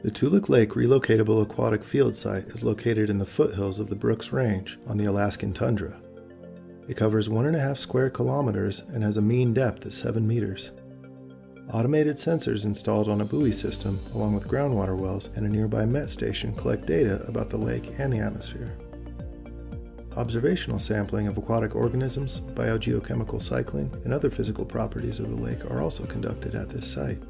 The Toolik Lake Relocatable Aquatic Field Site is located in the foothills of the Brooks Range on the Alaskan tundra. It covers one and a half square kilometers and has a mean depth of 7 meters. Automated sensors installed on a buoy system, along with groundwater wells and a nearby MET station, collect data about the lake and the atmosphere. Observational sampling of aquatic organisms, biogeochemical cycling, and other physical properties of the lake are also conducted at this site.